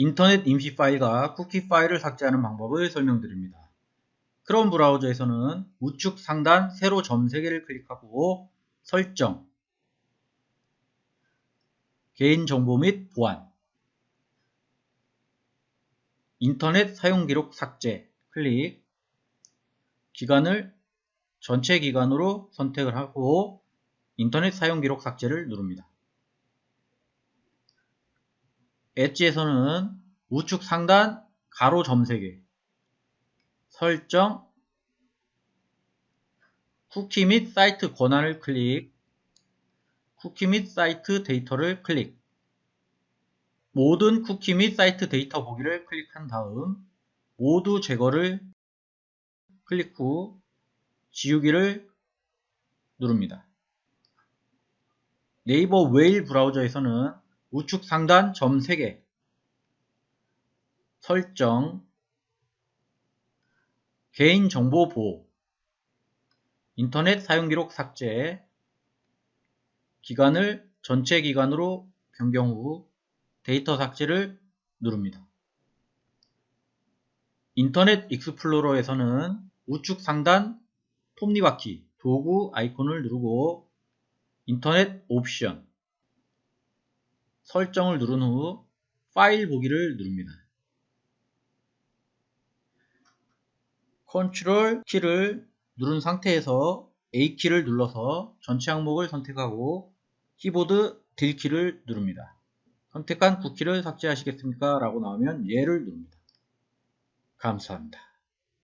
인터넷 임시 파일과 쿠키 파일을 삭제하는 방법을 설명드립니다. 크롬 브라우저에서는 우측 상단 세로 점 3개를 클릭하고 설정, 개인정보 및 보안, 인터넷 사용기록 삭제 클릭, 기간을 전체 기간으로 선택을 하고 인터넷 사용기록 삭제를 누릅니다. 엣지에서는 우측 상단 가로 점 3개 설정 쿠키 및 사이트 권한을 클릭 쿠키 및 사이트 데이터를 클릭 모든 쿠키 및 사이트 데이터 보기를 클릭한 다음 모두 제거를 클릭 후 지우기를 누릅니다. 네이버 웨일 브라우저에서는 우측 상단 점 3개. 설정. 개인정보 보호. 인터넷 사용기록 삭제. 기간을 전체 기간으로 변경 후 데이터 삭제를 누릅니다. 인터넷 익스플로러에서는 우측 상단 톱니바퀴 도구 아이콘을 누르고 인터넷 옵션 설정을 누른 후 파일 보기를 누릅니다. 컨트롤 키를 누른 상태에서 A키를 눌러서 전체 항목을 선택하고 키보드 Del키를 누릅니다. 선택한 쿠키를 삭제하시겠습니까? 라고 나오면 예를 누릅니다. 감사합니다.